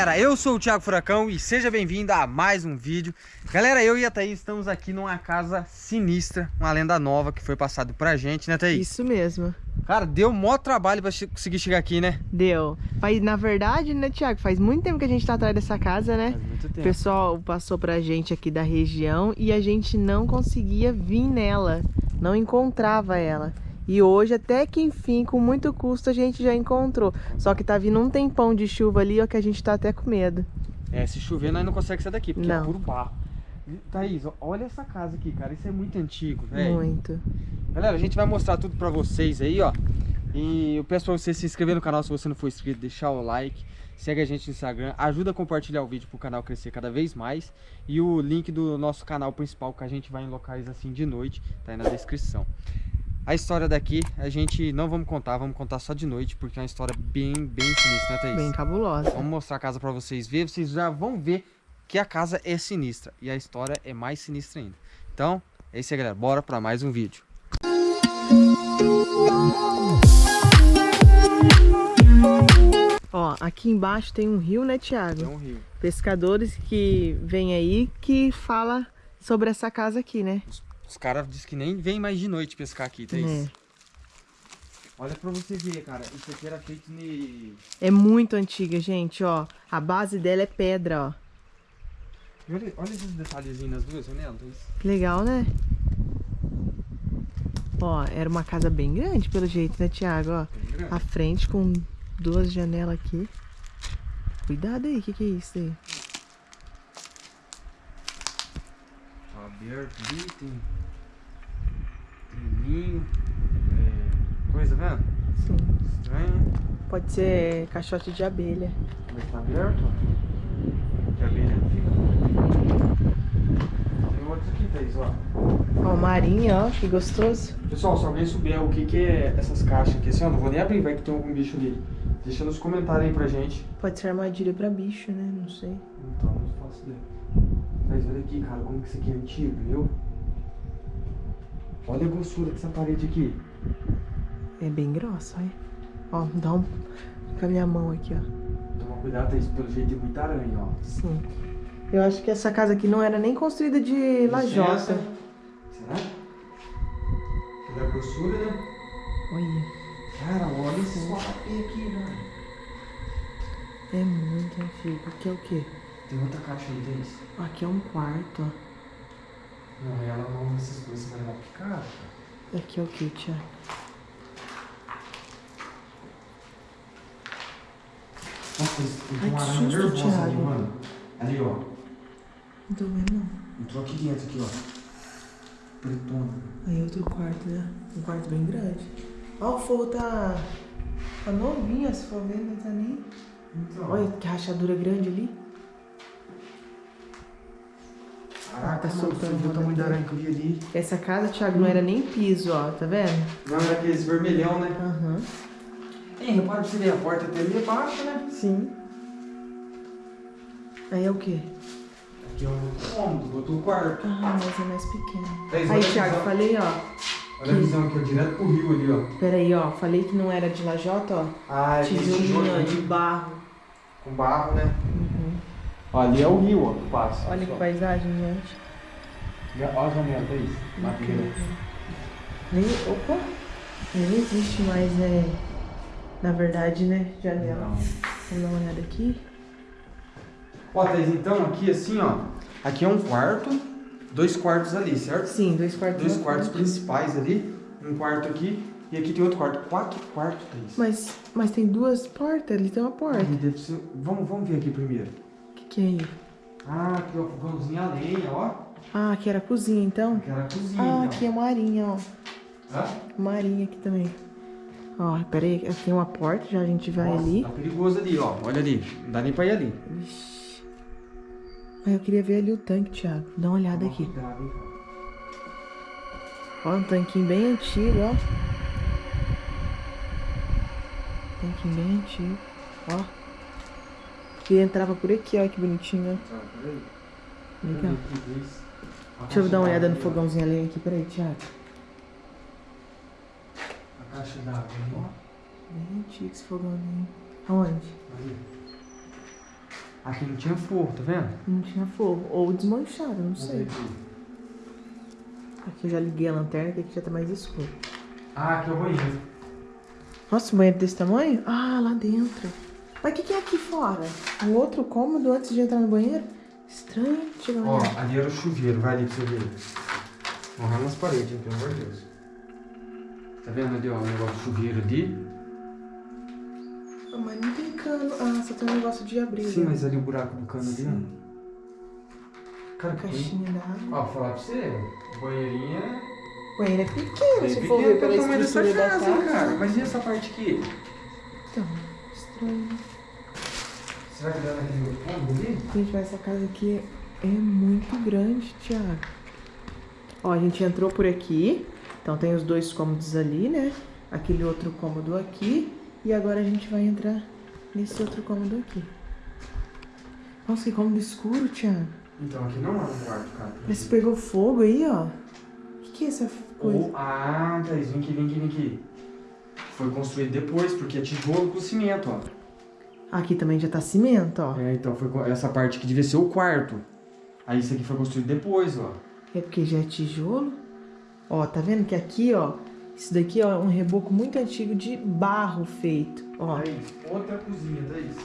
galera, eu sou o Thiago Furacão e seja bem-vindo a mais um vídeo Galera, eu e a Thaís estamos aqui numa casa sinistra, uma lenda nova que foi passada pra gente, né Thaís? Isso mesmo Cara, deu maior trabalho pra conseguir chegar aqui, né? Deu faz, Na verdade, né Thiago, faz muito tempo que a gente tá atrás dessa casa, né? Faz muito tempo O pessoal passou pra gente aqui da região e a gente não conseguia vir nela Não encontrava ela e hoje, até que enfim, com muito custo, a gente já encontrou. Só que tá vindo um tempão de chuva ali, ó, que a gente tá até com medo. É, se chover, nós não conseguimos sair daqui, porque não. é puro barro. Thaís, olha essa casa aqui, cara. Isso é muito antigo, velho. Muito. Galera, a gente vai mostrar tudo pra vocês aí, ó. E eu peço pra você se inscrever no canal se você não for inscrito, deixar o like. Segue a gente no Instagram, ajuda a compartilhar o vídeo pro canal crescer cada vez mais. E o link do nosso canal principal, que a gente vai em locais assim de noite, tá aí na descrição. A história daqui a gente não vamos contar, vamos contar só de noite, porque é uma história bem, bem sinistra, né, Thaís? Bem cabulosa. Vamos mostrar a casa pra vocês verem, vocês já vão ver que a casa é sinistra e a história é mais sinistra ainda. Então, é isso aí, galera. Bora pra mais um vídeo. Ó, aqui embaixo tem um rio, né, Thiago? É um rio. Pescadores que vêm aí que fala sobre essa casa aqui, né? Os, os caras dizem que nem vem mais de noite pescar aqui, Thaís. É. Olha pra você ver, cara. Isso aqui era feito de... É muito antiga, gente, ó. A base dela é pedra, ó. Olha, olha esses detalhezinhos nas duas janelas, Thaís. Legal, né? Ó, era uma casa bem grande, pelo jeito, né, Thiago? Ó, a frente com duas janelas aqui. Cuidado aí, o que, que é isso aí? Tá aberto ali, tem... Linho. É... Coisa, vendo? Sim. Estranho. Pode ser caixote de abelha. Mas tá aberto, ó. De abelha fica. Tem outros aqui, Thaís, ó. Ó, marinha, ó, que gostoso. Pessoal, se alguém souber o que, que é essas caixas aqui, assim, ó, não vou nem abrir, vai que tem algum bicho ali. Deixa nos comentários aí pra gente. Pode ser armadilha pra bicho, né? Não sei. Então, não faço ideia. Mas olha aqui, cara, como que isso aqui é antigo, viu? Olha a grossura dessa parede aqui. É bem grossa, olha. Ó, dá um com a minha mão aqui, ó. Toma cuidado, Thaís, pelo jeito tem muita aranha, ó. Sim. Eu acho que essa casa aqui não era nem construída de lajota. Será? Pela grossura, né? Olha. Cara, olha esse aqui, velho. É muito antigo. Aqui é o quê? Tem outra caixa aí, Thaís. Aqui é um quarto, ó. Não, ela não essas coisas, vai levar pro cara. Aqui é o que, Tiago? Nossa, tem uma aranha nervosa ali, mano. Ali, ó. Não tô vendo, não. Entrou aqui dentro, aqui, ó. Pretona. Aí outro quarto, né? Um quarto bem grande. Ó, o forro tá... Tá novinho, se for ver, não tá nem... Então. Olha que rachadura grande ali. Tá soltando você viu o tamanho da aranha que eu vi ali? Essa casa, Thiago, não era nem piso, ó. Tá vendo? Não, era aqueles vermelhão, né? Aham. Ei, repara ver, a porta até ali embaixo, né? Sim. Aí é o quê? Aqui é o cômodo, outro quarto. Ah, mas é mais pequeno. Aí, Thiago, visão. falei, ó. Olha a visão aqui, ó, direto pro rio ali, ó. Pera aí, ó. Falei que não era de lajota, ó. Ah, é tijolo ali, de barro. com barro, né? Uhum. Ali é o rio, ó, que passa. Olha que pessoal. paisagem, gente. Olha a janela, Thaís. Madeira. Nem, opa! Nem existe mais, né? Na verdade, né? Janela. Não. Vamos dar uma olhada aqui. Ó, Thaís, então aqui assim, ó. Aqui é um quarto, dois quartos ali, certo? Sim, dois quartos. Dois quartos frente. principais ali, um quarto aqui e aqui tem outro quarto. Quatro quartos, Thaís. Mas, mas tem duas portas, ali tem uma porta. Ser- Vamos, vamos ver aqui primeiro. O que, que é aí? Ah, aqui ó, fogãozinho a lenha, ó. Ah, aqui era a cozinha, então? Aqui era a cozinha, Ah, ó. aqui é uma arinha, ó. Hã? Uma arinha aqui também. Ó, pera aí, aqui tem uma porta, já a gente vai Nossa, ali. Tá perigoso ali, ó. Olha ali. Não dá nem pra ir ali. Vixe. Mas eu queria ver ali o tanque, Thiago. Dá uma olhada Toma aqui. cuidado, hein, cara. Ó, um tanquinho bem antigo, ó. Tanquinho bem antigo. Ó. Que entrava por aqui, ó, que bonitinho, Tá, peraí. ó. Legal. Deixa eu dar uma olhada no fogãozinho ali aqui, peraí, Thiago. A caixa d'água ó. Bem antigo esse fogãozinho. Aonde? Ali. Aqui não tinha forro, tá vendo? Não tinha forro. Ou desmanchado, não sei. aqui. Aqui eu já liguei a lanterna, que aqui já tá mais escuro. Ah, aqui é o banheiro. Nossa, um banheiro desse tamanho? Ah, lá dentro. Mas o que, que é aqui fora? Um outro cômodo antes de entrar no banheiro? Estranho. Eu Ó, olhar. ali era o chuveiro, vai ali pra você ver. Morrar nas paredes, hein, pelo amor de Deus. Tá vendo ali, ó, o negócio de chuveiro ali? Ah, mas não tem cano. Ah, só tem um negócio de abrir. Sim, né? mas ali o buraco do cano ali, Sim. ó. Cara, que Caixinha d'água. Ó, vou falar pra você, o banheirinho é... O banheiro é pequeno, é se pequeno for ver pela estrutura da casa, hein, cara. Mas e essa parte aqui? Será que dá naquele outro cômodo ali? Gente, mas essa casa aqui é muito grande, Thiago. Ó, a gente entrou por aqui. Então tem os dois cômodos ali, né? Aquele outro cômodo aqui. E agora a gente vai entrar nesse outro cômodo aqui. Nossa, que cômodo escuro, Thiago. Então, aqui não é um quarto, cara. Parece que pegou fogo aí, ó. O que, que é essa coisa? Ou, ah, Thaís, vem aqui, vem aqui, vem aqui. Foi construído depois, porque é tijolo com cimento, ó. Aqui também já tá cimento, ó. É, então foi essa parte que devia ser o quarto. Aí isso aqui foi construído depois, ó. É porque já é tijolo. Ó, tá vendo que aqui, ó, isso daqui ó, é um reboco muito antigo de barro feito. Ó, Thaís, outra cozinha, Thaís.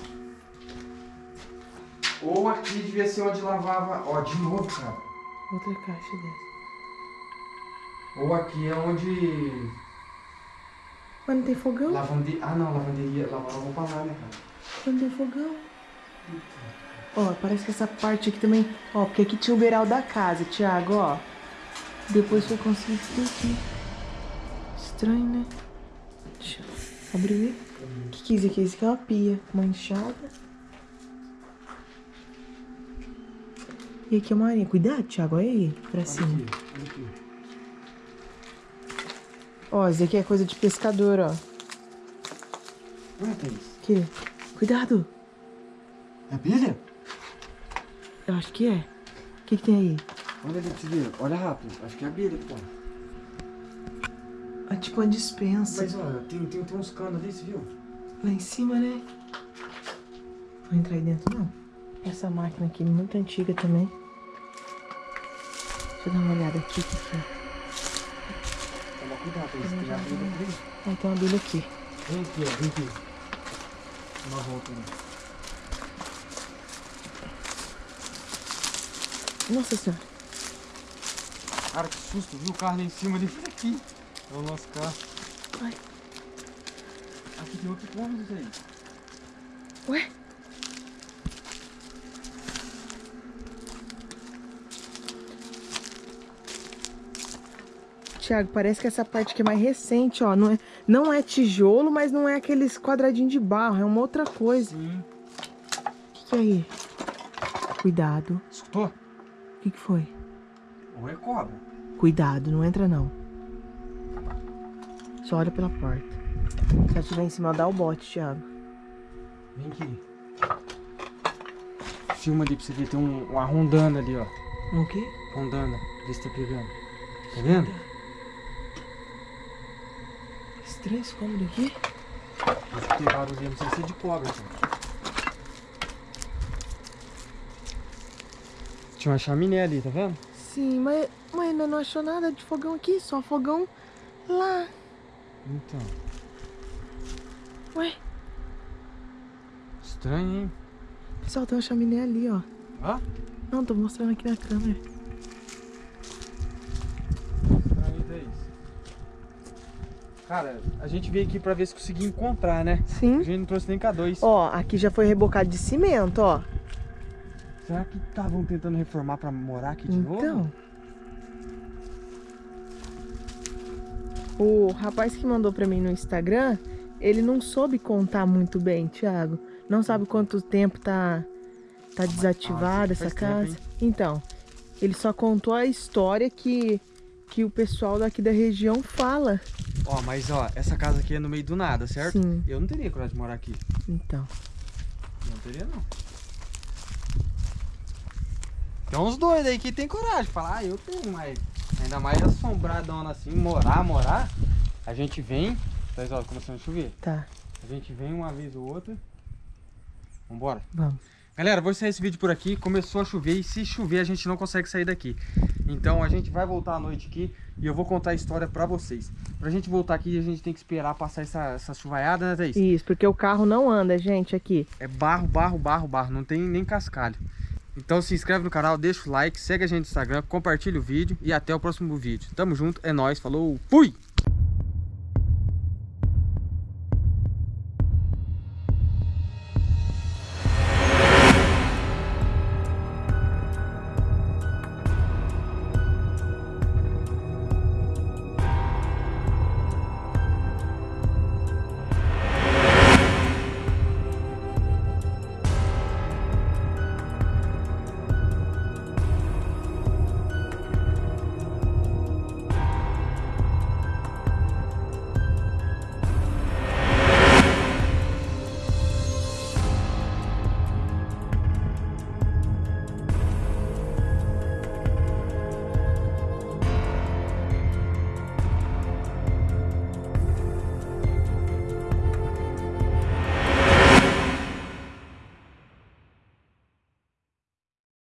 Ou aqui devia ser onde lavava. Ó, de novo, cara. outra caixa dessa. Ou aqui é onde. Mas não tem fogão? Lavanderia. Ah, não, lavanderia. Lavava roupa lá, né, cara? Tem fogão. Ó, parece que essa parte aqui também. Ó, porque aqui tinha o beiral da casa, Thiago, ó. Depois foi construído tudo aqui. Estranho, né? Deixa eu abrir. O que, que é isso aqui? Isso aqui é uma pia manchada. E aqui é uma arinha. Cuidado, Thiago, olha aí, pra cima. aqui. Ó, isso aqui é coisa de pescador, ó. Olha, Thaís. Aqui. Cuidado. É bilha? Eu acho que é. O que, que tem aí? Olha ali ver. Olha rápido. Acho que é abelha, pô. É tipo uma dispensa. Mas, ó, tem, tem, tem uns canos ali, você viu? Lá em cima, né? Vou entrar aí dentro, não. Essa máquina aqui, muito antiga também. Deixa eu dar uma olhada aqui. Que é? Toma cuidado. Tem abelha por aí. Ah, tem uma abelha aqui. Vem aqui, ó. Vem aqui. Uma volta, né? Nossa senhora. Cara, que susto. Viu o carro lá em cima ali? Aqui. É o nosso carro. Ai. Aqui tem outro cômodo aí. Ué? Tiago, parece que essa parte aqui é mais recente, ó. Não é, não é tijolo, mas não é aqueles quadradinhos de barro. É uma outra coisa. Sim. O que, que é aí? Cuidado. Escutou? O que, que foi? Ou é cobra. Cuidado, não entra não. Só olha pela porta. Se ela estiver em cima, dá o bote, Thiago. Vem aqui. Filma ali pra você ver. Tem um, uma rondana ali, ó. O quê? Rondana. Vê se tá pegando. Tá vendo? Estranho esse cômodo aqui. Acho que tem barulho ali. Não sei se é de cobra, gente. Tinha uma chaminé ali, tá vendo? Sim, mas, mas ainda não achou nada de fogão aqui, só fogão lá. Então. Ué, Estranho, hein? pessoal, tem uma chaminé ali, ó. Ó. Não, tô mostrando aqui na câmera. Cara, a gente veio aqui pra ver se conseguia encontrar, né? A Sim. gente não trouxe nem K2. Ó, aqui já foi rebocado de cimento, ó. Será que estavam tentando reformar pra morar aqui de Então. novo? O rapaz que mandou pra mim no Instagram, ele não soube contar muito bem, Thiago. Não sabe quanto tempo tá, tá desativada faz essa tempo, casa. hein? então, ele só contou a história que, que o pessoal daqui da região fala. Ó, mas ó, essa casa aqui é no meio do nada, certo? Sim. Eu não teria coragem de morar aqui. Então. Não teria, não. Tem uns doidos aí que tem coragem falar, ah, eu tenho, mas ainda mais assombradona assim, morar, morar. A gente vem, 10 horas começando a chover. Tá, A gente vem uma vez ou outra. Vambora. vamos. Galera, vou encerrar esse vídeo por aqui. Começou a chover e se chover a gente não consegue sair daqui. Então a gente vai voltar à noite aqui e eu vou contar a história pra vocês. Pra gente voltar aqui a gente tem que esperar passar essa, essa chuvaiada, né Thaís? Isso, porque o carro não anda, gente, aqui. É barro, barro, barro, barro. Não tem nem cascalho. Então se inscreve no canal, deixa o like, segue a gente no Instagram, compartilha o vídeo e até o próximo vídeo. Tamo junto, é nóis, falou, fui!